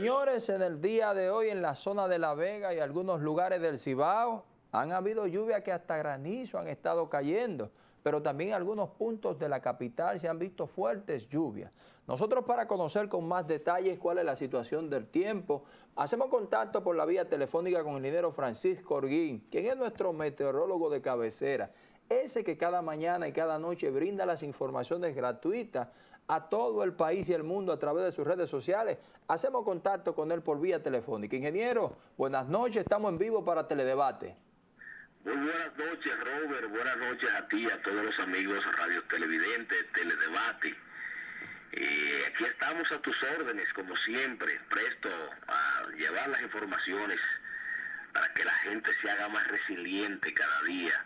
Señores, en el día de hoy en la zona de La Vega y algunos lugares del Cibao han habido lluvias que hasta granizo han estado cayendo, pero también en algunos puntos de la capital se han visto fuertes lluvias. Nosotros para conocer con más detalles cuál es la situación del tiempo, hacemos contacto por la vía telefónica con el ingeniero Francisco Orguín, quien es nuestro meteorólogo de cabecera, ese que cada mañana y cada noche brinda las informaciones gratuitas a todo el país y el mundo a través de sus redes sociales. Hacemos contacto con él por vía telefónica. Ingeniero, buenas noches, estamos en vivo para Teledebate. Muy buenas noches, Robert. Buenas noches a ti, a todos los amigos radio televidentes, Teledebate. Aquí estamos a tus órdenes, como siempre, presto a llevar las informaciones para que la gente se haga más resiliente cada día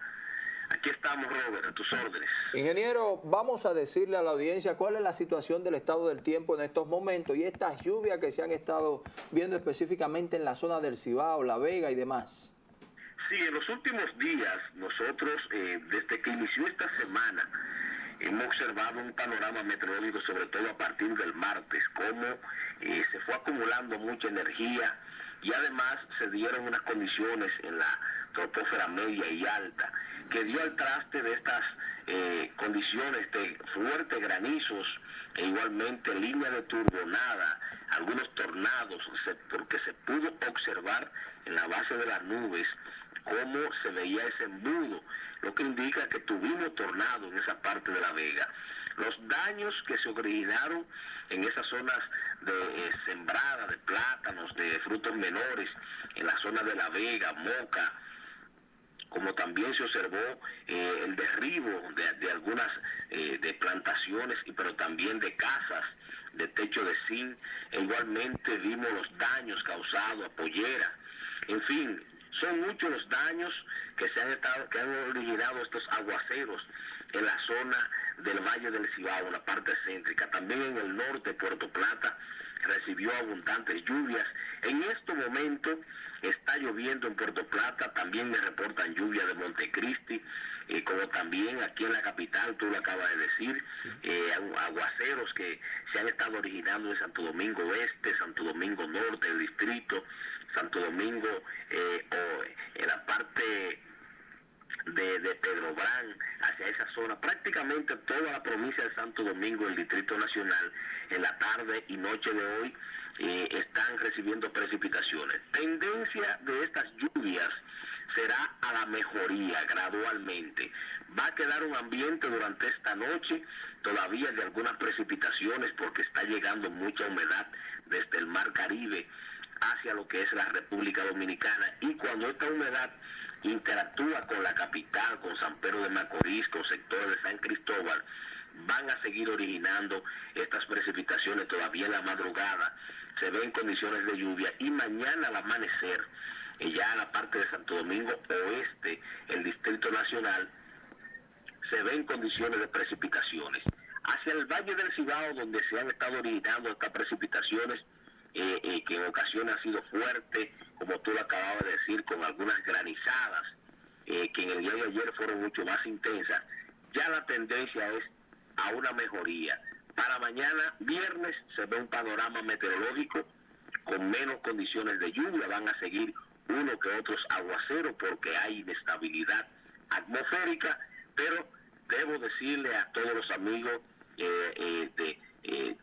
Aquí estamos, Robert, a tus órdenes. Ingeniero, vamos a decirle a la audiencia cuál es la situación del estado del tiempo en estos momentos y estas lluvias que se han estado viendo específicamente en la zona del Cibao, La Vega y demás. Sí, en los últimos días nosotros, eh, desde que inició esta semana, hemos observado un panorama meteorológico, sobre todo a partir del martes, cómo eh, se fue acumulando mucha energía y además se dieron unas condiciones en la troposfera media y alta que dio al traste de estas eh, condiciones de fuertes granizos e igualmente línea de turbonada, algunos tornados, porque se pudo observar en la base de las nubes cómo se veía ese embudo, lo que indica que tuvimos tornado en esa parte de la vega. Los daños que se originaron en esas zonas de eh, sembrada de plátanos, de frutos menores, en la zona de la vega, moca, como también se observó eh, el derribo de, algunas eh, de plantaciones, pero también de casas de techo de zinc, e igualmente vimos los daños causados a pollera. En fin, son muchos los daños que se han estado, que han originado estos aguaceros en la zona del Valle del Cibao, la parte céntrica, también en el norte, Puerto Plata, recibió abundantes lluvias. En este momento está lloviendo en Puerto Plata, también me reportan lluvia de Montecristi, eh, como también aquí en la capital, tú lo acabas de decir, eh, aguaceros que se han estado originando en Santo Domingo Oeste, Santo Domingo Norte, el distrito, Santo Domingo, eh, o en la parte de, Pedro Brán hacia esa zona, prácticamente toda la provincia de Santo Domingo, el Distrito Nacional, en la tarde y noche de hoy eh, están recibiendo precipitaciones. Tendencia de estas lluvias será a la mejoría gradualmente. Va a quedar un ambiente durante esta noche todavía de algunas precipitaciones porque está llegando mucha humedad desde el mar Caribe hacia lo que es la República Dominicana y cuando esta humedad interactúa con la capital, con San Pedro de Macorís, con sectores de San Cristóbal, van a seguir originando estas precipitaciones todavía en la madrugada. Se ven condiciones de lluvia y mañana al amanecer, eh, ya en la parte de Santo Domingo Oeste, el Distrito Nacional, se ven condiciones de precipitaciones. Hacia el Valle del Cibao, donde se han estado originando estas precipitaciones, eh, eh, que en ocasiones ha sido fuerte, como tú lo acababas de decir, con algunas granizadas, eh, que en el día de ayer fueron mucho más intensas, ya la tendencia es a una mejoría. Para mañana, viernes, se ve un panorama meteorológico con menos condiciones de lluvia, van a seguir uno que otros aguaceros porque hay inestabilidad atmosférica, pero debo decirle a todos los amigos de,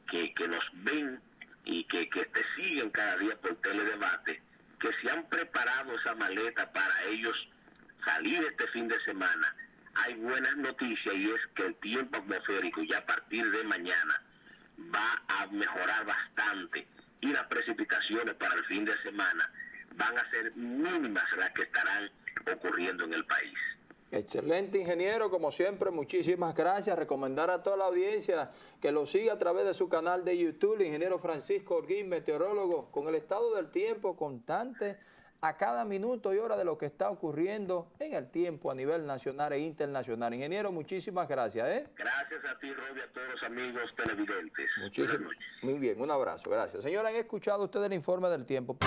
que, que nos ven y que, que te siguen cada día por teledebate, que se han preparado esa maleta para ellos salir este fin de semana, hay buenas noticias y es que el tiempo atmosférico ya a partir de mañana va a mejorar bastante y las precipitaciones para el fin de semana van a ser mínimas las que estarán ocurriendo en el país. Excelente ingeniero, como siempre, muchísimas gracias. Recomendar a toda la audiencia que lo siga a través de su canal de YouTube, el ingeniero Francisco Orguín, meteorólogo, con el estado del tiempo constante a cada minuto y hora de lo que está ocurriendo en el tiempo a nivel nacional e internacional. Ingeniero, muchísimas gracias. ¿eh? Gracias a ti, Roby, a todos los amigos televidentes. Muchísimas. Muy bien, un abrazo, gracias. Señora, ¿han escuchado ustedes el informe del tiempo?